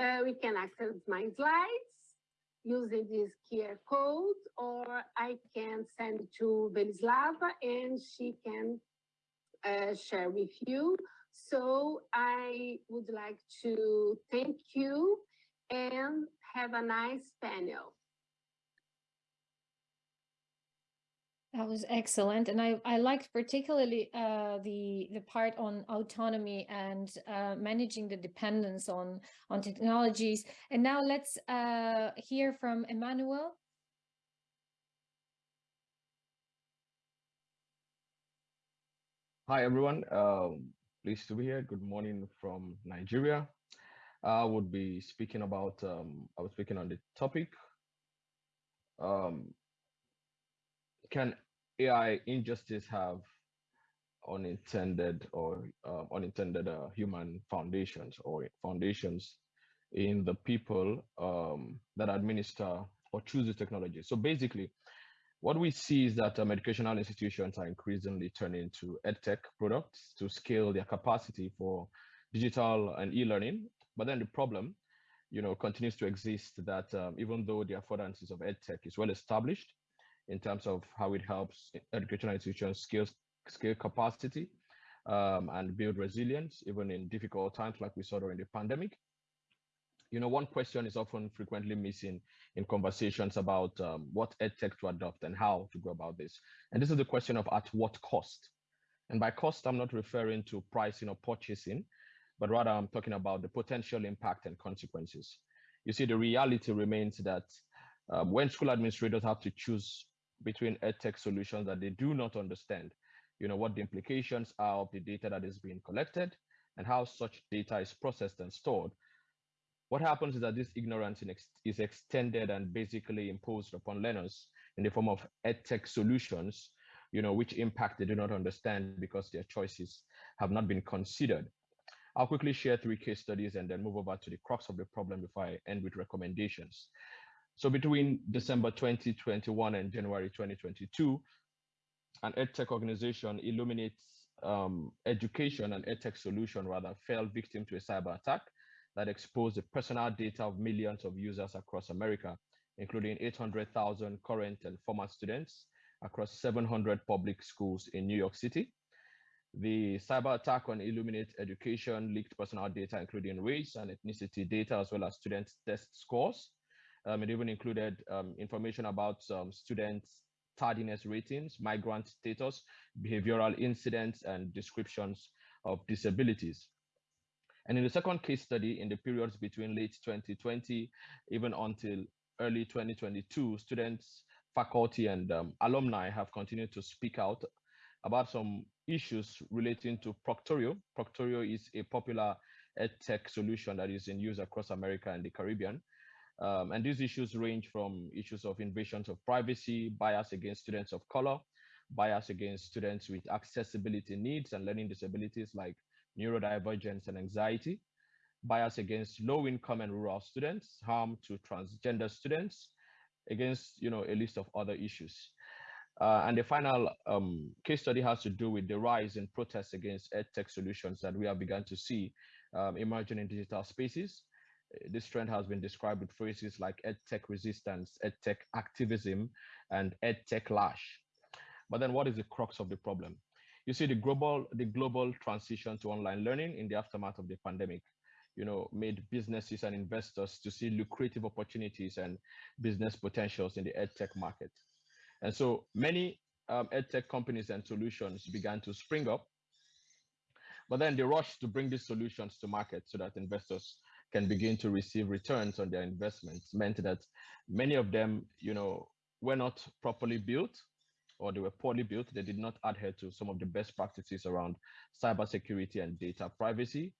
uh, we can access my slides using this QR code, or I can send to Velislava and she can uh, share with you. So I would like to thank you and have a nice panel. That was excellent, and I I liked particularly uh, the the part on autonomy and uh, managing the dependence on on technologies. And now let's uh, hear from Emmanuel. Hi everyone, um, pleased to be here. Good morning from Nigeria. I would be speaking about. Um, I was speaking on the topic. Um, can AI injustice have unintended or uh, unintended uh, human foundations or foundations in the people um, that administer or choose the technology. So basically, what we see is that um, educational institutions are increasingly turning to edtech products to scale their capacity for digital and e-learning. But then the problem, you know, continues to exist that um, even though the affordances of edtech is well established, in terms of how it helps educational institutions scale, scale capacity um, and build resilience, even in difficult times like we saw during the pandemic. You know, one question is often frequently missing in conversations about um, what edtech to adopt and how to go about this. And this is the question of at what cost. And by cost, I'm not referring to pricing or purchasing, but rather I'm talking about the potential impact and consequences. You see, the reality remains that um, when school administrators have to choose between edtech solutions that they do not understand, you know, what the implications are of the data that is being collected and how such data is processed and stored. What happens is that this ignorance is extended and basically imposed upon learners in the form of edtech solutions, you know, which impact they do not understand because their choices have not been considered. I'll quickly share three case studies and then move over to the crux of the problem before I end with recommendations. So between December 2021 and January 2022, an EdTech organization, Illuminates um, Education and EdTech Solution, rather, fell victim to a cyber attack that exposed the personal data of millions of users across America, including 800,000 current and former students across 700 public schools in New York City. The cyber attack on Illuminate Education leaked personal data, including race and ethnicity data, as well as student test scores. Um, it even included um, information about um, students' tardiness ratings, migrant status, behavioral incidents, and descriptions of disabilities. And in the second case study, in the periods between late 2020, even until early 2022, students, faculty, and um, alumni have continued to speak out about some issues relating to Proctorio. Proctorio is a popular edtech solution that is in use across America and the Caribbean. Um, and these issues range from issues of invasions of privacy, bias against students of color, bias against students with accessibility needs and learning disabilities like neurodivergence and anxiety, bias against low income and rural students, harm to transgender students, against you know a list of other issues. Uh, and the final um, case study has to do with the rise in protests against edtech solutions that we have begun to see um, emerging in digital spaces. This trend has been described with phrases like EdTech resistance, EdTech activism, and EdTech lash. But then what is the crux of the problem? You see the global, the global transition to online learning in the aftermath of the pandemic, you know, made businesses and investors to see lucrative opportunities and business potentials in the EdTech market. And so many um, EdTech companies and solutions began to spring up, but then they rushed to bring these solutions to market so that investors can begin to receive returns on their investments meant that many of them, you know, were not properly built or they were poorly built. They did not adhere to some of the best practices around cybersecurity and data privacy.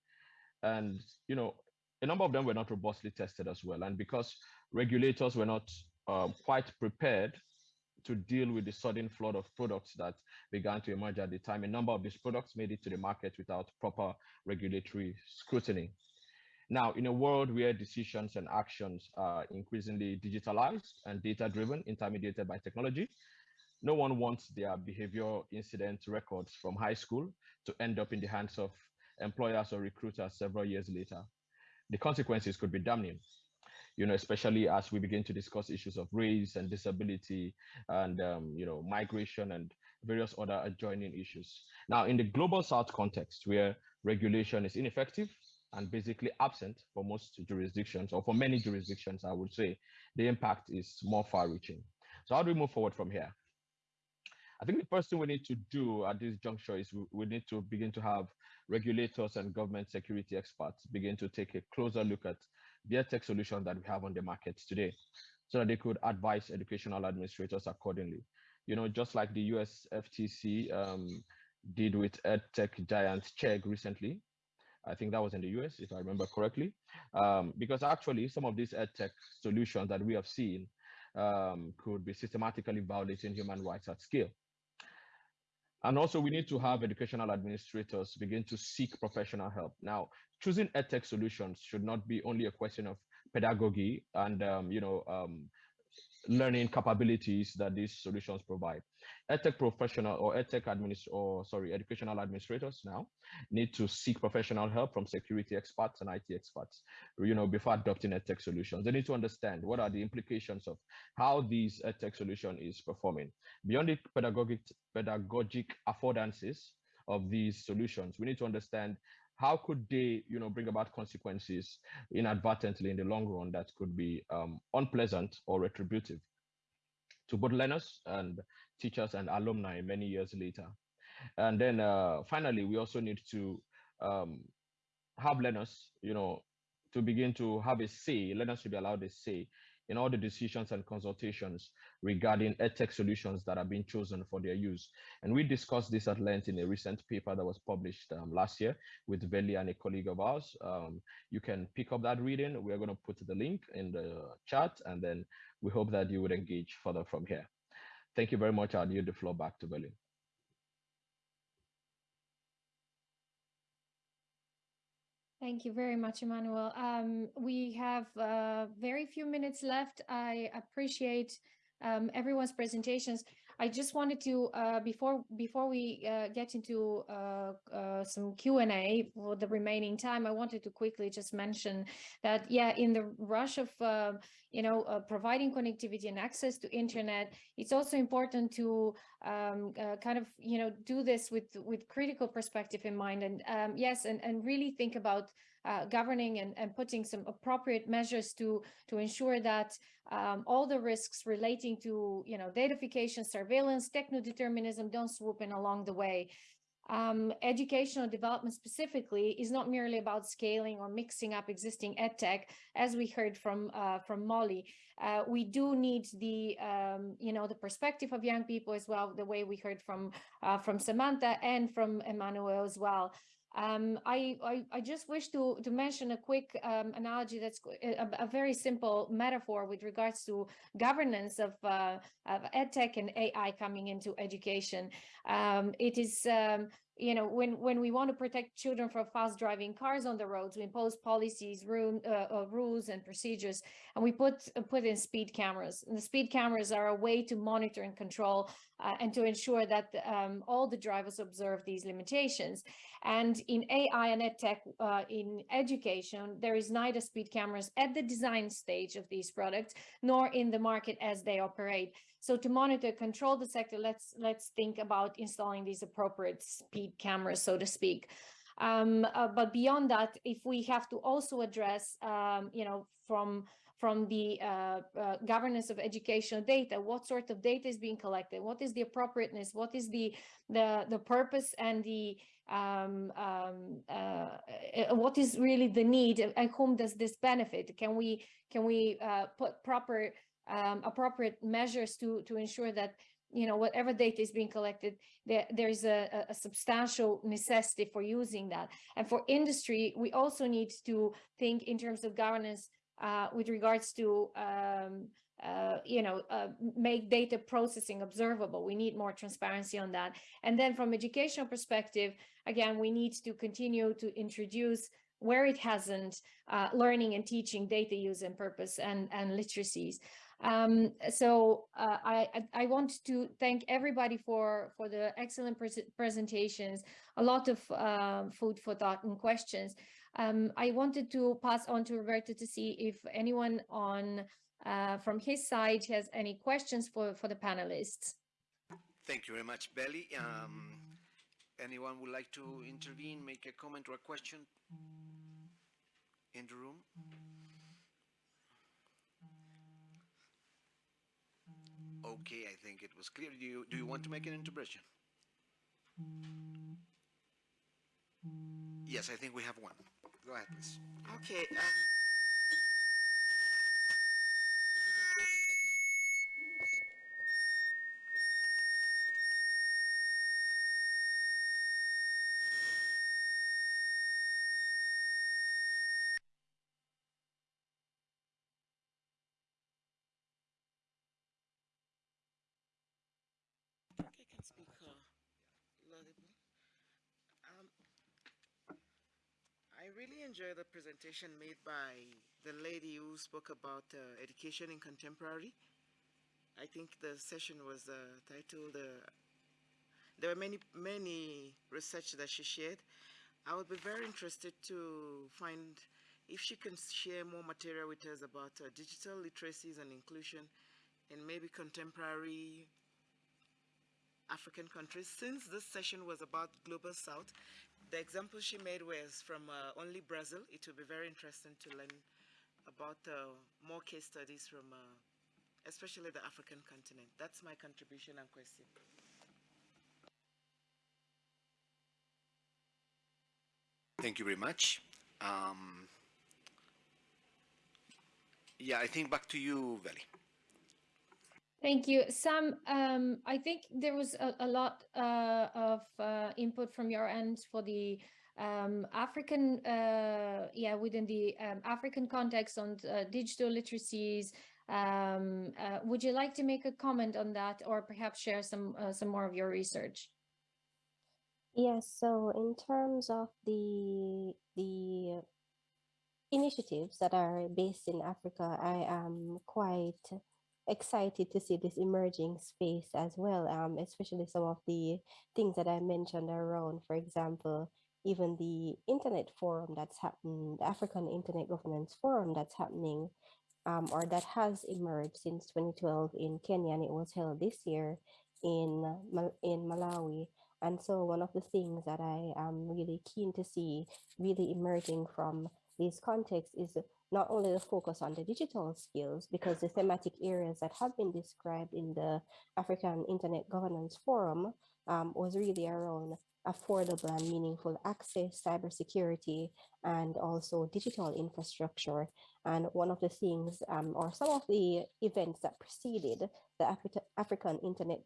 And, you know, a number of them were not robustly tested as well. And because regulators were not uh, quite prepared to deal with the sudden flood of products that began to emerge at the time, a number of these products made it to the market without proper regulatory scrutiny. Now, in a world where decisions and actions are increasingly digitalized and data driven, intermediated by technology, no one wants their behavior incident records from high school to end up in the hands of employers or recruiters several years later. The consequences could be damning, you know, especially as we begin to discuss issues of race and disability and, um, you know, migration and various other adjoining issues. Now, in the global South context, where regulation is ineffective and basically absent for most jurisdictions, or for many jurisdictions, I would say, the impact is more far reaching. So how do we move forward from here? I think the first thing we need to do at this juncture is we, we need to begin to have regulators and government security experts begin to take a closer look at the tech solutions that we have on the market today so that they could advise educational administrators accordingly. You know, just like the US FTC um, did with EdTech giant Chegg recently. I think that was in the US, if I remember correctly. Um, because actually, some of these EdTech solutions that we have seen um, could be systematically violating human rights at scale. And also we need to have educational administrators begin to seek professional help. Now, choosing edtech solutions should not be only a question of pedagogy and, um, you know, um, learning capabilities that these solutions provide. EdTech professional or EdTech administ or sorry, educational administrators now need to seek professional help from security experts and IT experts, you know, before adopting EdTech solutions. They need to understand what are the implications of how these EdTech solution is performing. Beyond the pedagogic, pedagogic affordances of these solutions, we need to understand how could they you know bring about consequences inadvertently in the long run that could be um, unpleasant or retributive to both learners and teachers and alumni many years later? And then uh, finally we also need to um, have learners you know to begin to have a say. Learners should be allowed a say in all the decisions and consultations regarding edtech solutions that are being chosen for their use. And we discussed this at length in a recent paper that was published um, last year with Veli and a colleague of ours. Um, you can pick up that reading. We're going to put the link in the chat, and then we hope that you would engage further from here. Thank you very much. I'll yield the floor back to Veli. Thank you very much, Emmanuel. Um, we have uh, very few minutes left. I appreciate um, everyone's presentations. I just wanted to uh, before before we uh, get into uh, uh some Q and A for the remaining time, I wanted to quickly just mention that yeah, in the rush of uh, you know uh, providing connectivity and access to internet, it's also important to um, kind of you know do this with with critical perspective in mind, and um, yes, and and really think about uh, governing and, and putting some appropriate measures to to ensure that um, all the risks relating to you know datafication, surveillance, techno-determinism don't swoop in along the way. Um, educational development specifically is not merely about scaling or mixing up existing edtech, as we heard from uh, from Molly. Uh, we do need the um, you know the perspective of young people as well, the way we heard from uh, from Samantha and from Emmanuel as well. Um, I, I, I, just wish to, to mention a quick um, analogy that's a, a, very simple metaphor with regards to governance of, uh, of EdTech and AI coming into education. Um, it is um, you know, when when we want to protect children from fast driving cars on the roads, we impose policies, room, uh, uh, rules, and procedures, and we put uh, put in speed cameras. And the speed cameras are a way to monitor and control uh, and to ensure that um, all the drivers observe these limitations. And in AI and EdTech, uh, in education, there is neither speed cameras at the design stage of these products, nor in the market as they operate. So to monitor, control the sector, let's let's think about installing these appropriate speed cameras, so to speak. Um, uh, but beyond that, if we have to also address, um, you know, from from the uh, uh, governance of educational data, what sort of data is being collected, what is the appropriateness, what is the the the purpose and the um, um, uh, uh what is really the need and whom does this benefit? Can we can we uh, put proper um, appropriate measures to to ensure that you know, whatever data is being collected, there, there's a, a- a substantial necessity for using that. And for industry, we also need to think in terms of governance uh, with regards to, um, uh, you know, uh, make data processing observable. We need more transparency on that. And then from educational perspective, again, we need to continue to introduce where it hasn't, uh, learning and teaching data use and purpose and, and literacies. Um, so uh, I, I want to thank everybody for for the excellent pres- presentations, a lot of food for thought and questions. Um, I wanted to pass on to Roberto to see if anyone on uh, from his side has any questions for for the panelists. Thank you very much, Veli. Um, anyone would like to intervene, make a comment or a question in the room? Okay, I think it was clear. Do you, do you want to make an intervention? Yes, I think we have one. Go ahead, please. Okay. Um, okay, I can speak uh, laudable. Um, I really enjoyed the presentation made by the lady who spoke about uh, education in contemporary. I think the session was uh, titled, uh, there were many, many research that she shared. I would be very interested to find if she can share more material with us about uh, digital literacies and inclusion in maybe contemporary African countries. Since this session was about Global South, the example she made was from uh, only Brazil. It will be very interesting to learn about uh, more case studies from uh, especially the African continent. That's my contribution and question. Thank you very much. Um, yeah, I think back to you, Veli. Thank you, Sam. Um, I think there was a, a lot uh, of uh, input from your end for the um, African, uh, yeah, within the um, African context on uh, digital literacies. Um, uh, would you like to make a comment on that, or perhaps share some uh, some more of your research? Yes, so in terms of the the initiatives that are based in Africa, I am quite excited to see this emerging space as well, um, especially some of the things that I mentioned around, for example, even the internet forum that's happening, the African Internet Governance Forum that's happening, um, or that has emerged since 2012 in Kenya, and it was held this year in in Malawi. And so one of the things that I am really keen to see really emerging from this context is not only the focus on the digital skills, because the thematic areas that have been described in the African Internet Governance Forum um, was really around affordable and meaningful access, cybersecurity, and also digital infrastructure. And one of the things, um, or some of the events that preceded the Afri- African Internet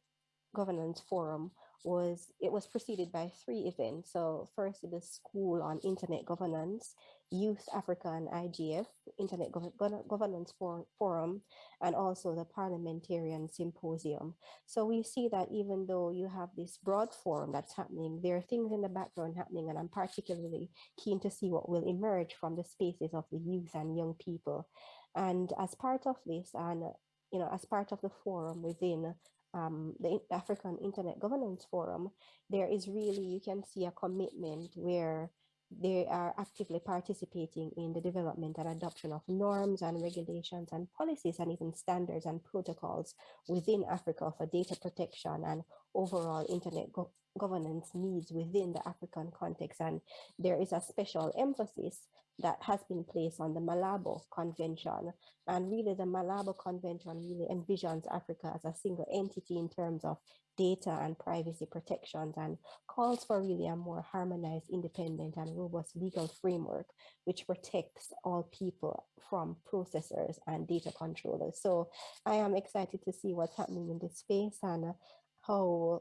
Governance Forum was it was preceded by three events. So first the School on Internet Governance, Youth Africa and IGF, Internet Gov- Gov- Governance For- Forum, and also the Parliamentarian Symposium. So we see that even though you have this broad forum that's happening, there are things in the background happening, and I'm particularly keen to see what will emerge from the spaces of the youth and young people. And as part of this, and you know, as part of the forum within um, the African Internet Governance Forum, there is really, you can see a commitment where they are actively participating in the development and adoption of norms and regulations and policies and even standards and protocols within Africa for data protection and overall internet governance needs within the African context. And there is a special emphasis that has been placed on the Malabo Convention. And really, the Malabo Convention really envisions Africa as a single entity in terms of data and privacy protections and calls for really a more harmonized, independent, and robust legal framework which protects all people from processors and data controllers. So I am excited to see what's happening in this space, and how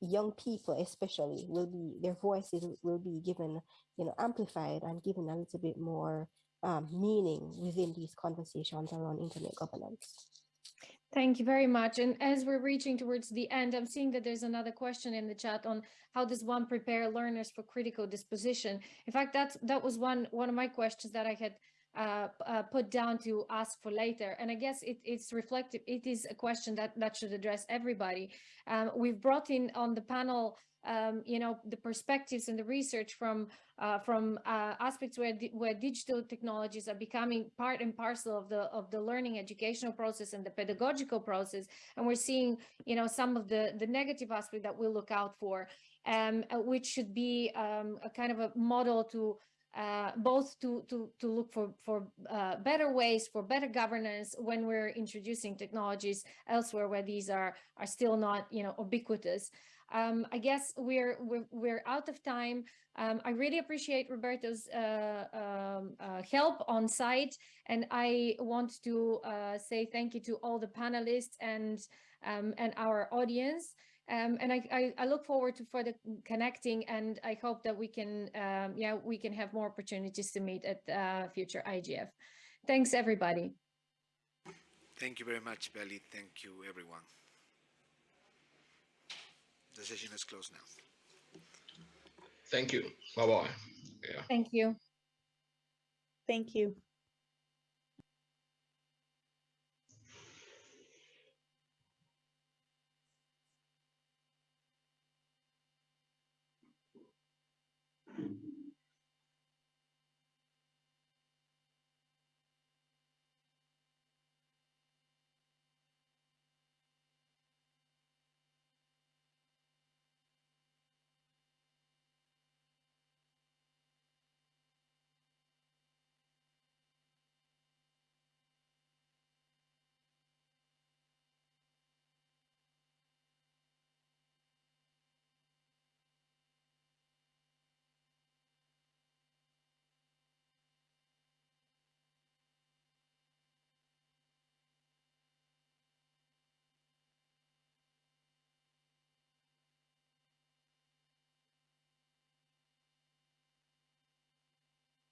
young people especially will be their voices will be given you know amplified and given a little bit more um, meaning within these conversations around internet governance Thank you very much. And as we're reaching towards the end, I'm seeing that there's another question in the chat on how does one prepare learners for critical disposition? In fact, that's that was one one of my questions that I had uh, uh, put down to ask for later. And I guess it, it's reflective. It is a question that that should address everybody. Um, we've brought in on the panel, um, you know, the perspectives and the research from uh, from uh, aspects where where digital technologies are becoming part and parcel of the of the learning educational process and the pedagogical process, and we're seeing you know some of the the negative aspect that we look out for, um, uh, which should be um, a kind of a model to uh, both to to to look for for uh, better ways for better governance when we're introducing technologies elsewhere where these are are still not you know ubiquitous. Um, I guess we're, we're, we're out of time. Um, I really appreciate Roberto's uh, um, uh, help on site, and I want to uh, say thank you to all the panelists and um, and our audience. Um, and I, I, I, look forward to further connecting, and I hope that we can, um, yeah, we can have more opportunities to meet at uh, future IGF. Thanks, everybody. Thank you very much, Veli. Thank you, everyone. The session is closed now. Thank you. Bye bye. Yeah. Thank you. Thank you.